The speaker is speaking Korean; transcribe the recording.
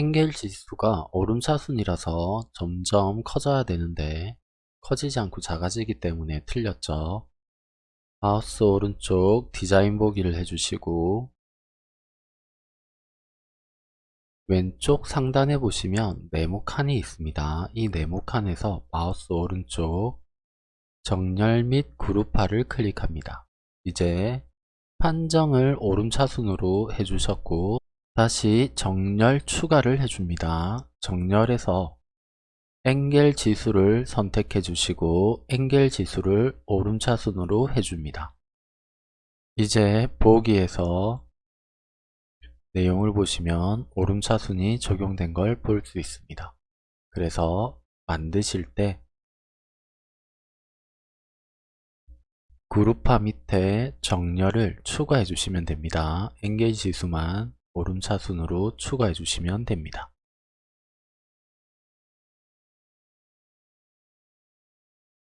엥겔 지수가 오름차순이라서 점점 커져야 되는데 커지지 않고 작아지기 때문에 틀렸죠. 마우스 오른쪽 디자인 보기를 해주시고 왼쪽 상단에 보시면 네모 칸이 있습니다. 이 네모 칸에서 마우스 오른쪽 정렬 및 그룹화를 클릭합니다. 이제 판정을 오름차순으로 해주셨고 다시 정렬 추가를 해줍니다. 정렬에서 엥겔 지수를 선택해 주시고 엥겔 지수를 오름차순으로 해줍니다. 이제 보기에서 내용을 보시면 오름차순이 적용된 걸 볼 수 있습니다. 그래서 만드실 때 그룹화 밑에 정렬을 추가해 주시면 됩니다. 엔게이지 지수만 오름차순으로 추가해 주시면 됩니다.